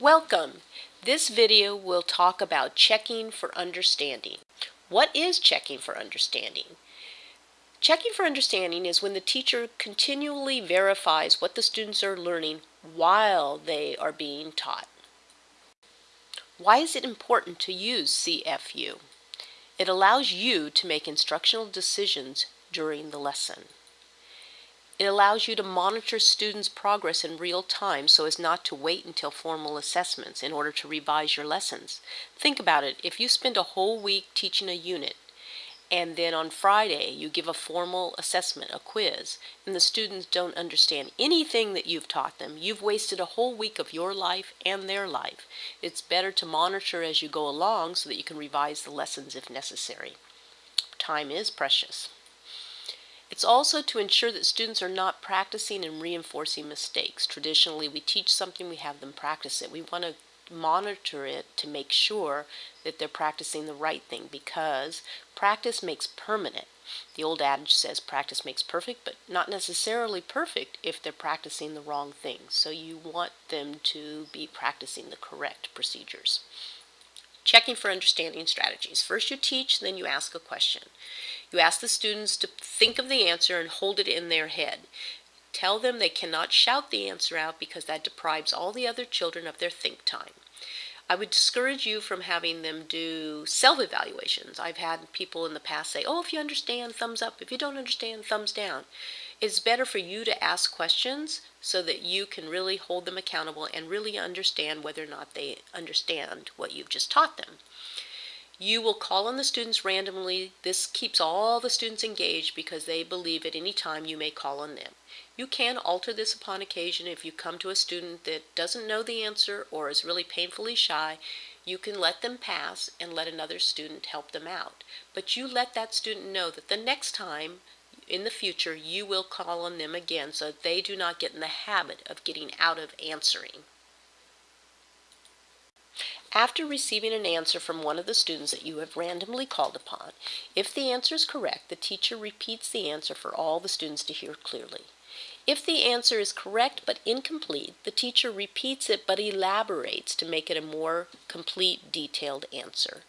Welcome! This video will talk about checking for understanding. What is checking for understanding? Checking for understanding is when the teacher continually verifies what the students are learning while they are being taught. Why is it important to use CFU? It allows you to make instructional decisions during the lesson. It allows you to monitor students' progress in real time so as not to wait until formal assessments in order to revise your lessons. Think about it. If you spend a whole week teaching a unit and then on Friday you give a formal assessment, a quiz, and the students don't understand anything that you've taught them, you've wasted a whole week of your life and their life. It's better to monitor as you go along so that you can revise the lessons if necessary. Time is precious. It's also to ensure that students are not practicing and reinforcing mistakes. Traditionally, we teach something, we have them practice it. We want to monitor it to make sure that they're practicing the right thing because practice makes permanent. The old adage says practice makes perfect, but not necessarily perfect if they're practicing the wrong things. So you want them to be practicing the correct procedures. Checking for understanding strategies. First you teach, then you ask a question. You ask the students to think of the answer and hold it in their head. Tell them they cannot shout the answer out because that deprives all the other children of their think time. I would discourage you from having them do self-evaluations. I've had people in the past say, oh, if you understand, thumbs up. If you don't understand, thumbs down. It's better for you to ask questions so that you can really hold them accountable and really understand whether or not they understand what you've just taught them. You will call on the students randomly. This keeps all the students engaged because they believe at any time you may call on them. You can alter this upon occasion if you come to a student that doesn't know the answer or is really painfully shy. You can let them pass and let another student help them out. But you let that student know that the next time in the future you will call on them again so they do not get in the habit of getting out of answering. After receiving an answer from one of the students that you have randomly called upon, if the answer is correct, the teacher repeats the answer for all the students to hear clearly. If the answer is correct but incomplete, the teacher repeats it but elaborates to make it a more complete, detailed answer.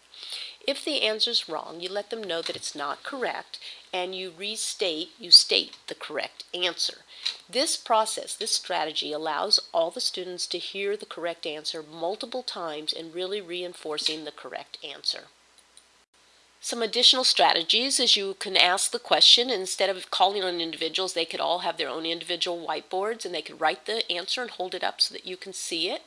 If the answer is wrong, you let them know that it's not correct and you restate, you state the correct answer. This process, this strategy allows all the students to hear the correct answer multiple times and really reinforcing the correct answer. Some additional strategies is you can ask the question instead of calling on individuals, they could all have their own individual whiteboards and they could write the answer and hold it up so that you can see it.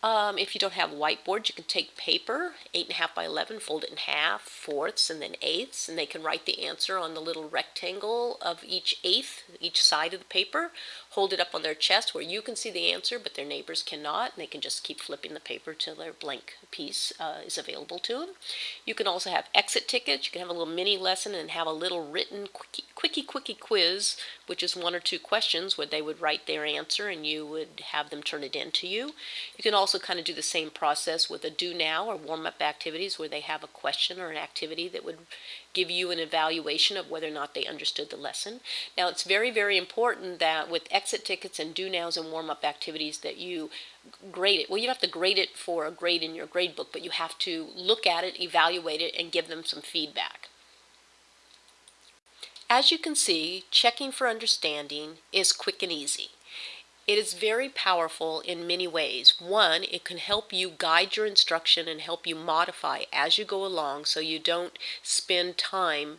Um, if you don't have whiteboards, you can take paper, 8.5 by 11, fold it in half, fourths, and then eighths, and they can write the answer on the little rectangle of each eighth, each side of the paper, hold it up on their chest where you can see the answer, but their neighbors cannot, and they can just keep flipping the paper till their blank piece uh, is available to them. You can also have exit tickets. You can have a little mini lesson and have a little written quickie, quickie, quickie quiz, which is one or two questions where they would write their answer and you would have them turn it in to you. You can also kind of do the same process with a do now or warm-up activities where they have a question or an activity that would give you an evaluation of whether or not they understood the lesson. Now it's very, very important that with exit tickets and do nows and warm-up activities that you grade it. Well, you don't have to grade it for a grade in your grade book, but you have to look at it, evaluate it, and give them some feedback. As you can see, checking for understanding is quick and easy. It is very powerful in many ways. One, it can help you guide your instruction and help you modify as you go along so you don't spend time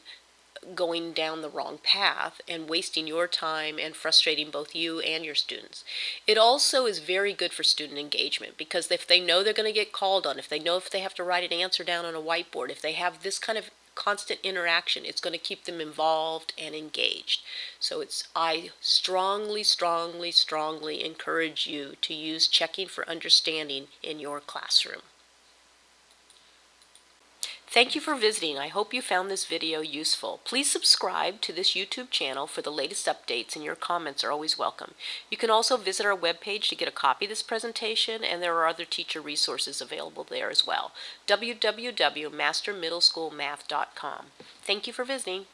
going down the wrong path and wasting your time and frustrating both you and your students. It also is very good for student engagement because if they know they're going to get called on, if they know if they have to write an answer down on a whiteboard, if they have this kind of constant interaction. It's going to keep them involved and engaged. So it's I strongly, strongly, strongly encourage you to use checking for understanding in your classroom. Thank you for visiting. I hope you found this video useful. Please subscribe to this YouTube channel for the latest updates and your comments are always welcome. You can also visit our webpage to get a copy of this presentation and there are other teacher resources available there as well. www.mastermiddleschoolmath.com. Thank you for visiting.